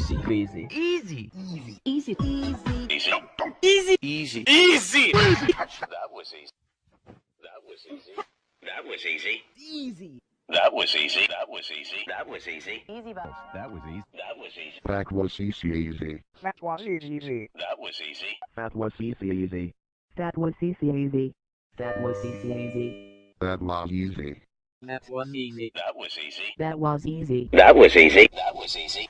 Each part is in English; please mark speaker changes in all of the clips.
Speaker 1: Easy.
Speaker 2: Easy.
Speaker 3: Easy. Easy. Easy.
Speaker 4: Easy.
Speaker 3: Easy. Easy. Easy.
Speaker 1: That was easy.
Speaker 3: That was easy.
Speaker 5: That was easy. Easy.
Speaker 4: That was easy.
Speaker 3: That was easy.
Speaker 5: That was easy. Easy
Speaker 4: bus. That was easy.
Speaker 5: That was easy.
Speaker 1: That was easy
Speaker 3: easy.
Speaker 4: That was easy.
Speaker 3: That was easy. That was easy easy. That was easy easy. That was easy
Speaker 4: easy. That was easy.
Speaker 5: That was easy. That was easy.
Speaker 4: That was easy.
Speaker 5: That was easy. That was easy.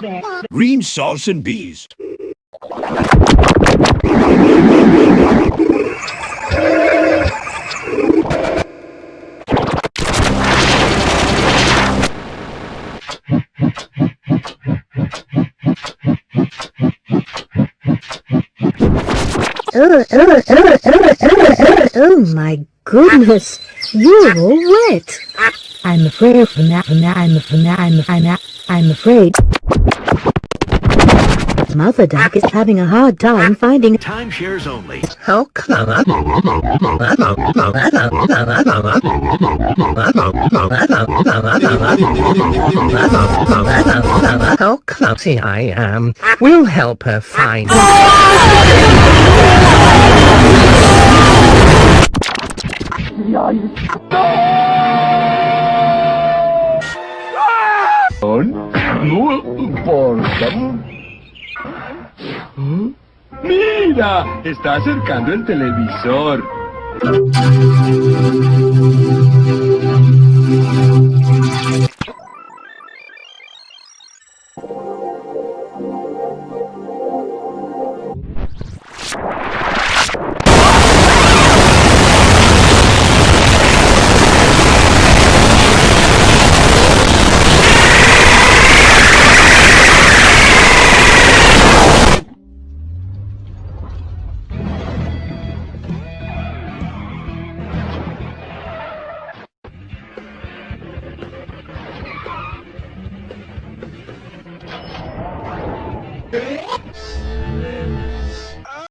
Speaker 6: Bears.
Speaker 7: Green sauce and bees.
Speaker 6: Oh, oh, oh, oh, oh, oh, oh my goodness, you're all wet. I'm afraid from that, from that, I'm, from that, I'm, I'm, I'm afraid. Mother Duck is having a hard time finding
Speaker 7: Timeshares only.
Speaker 6: How come?
Speaker 8: How oh, clumsy I am. We'll help her find.
Speaker 7: Oh, Mira, está acercando el televisor.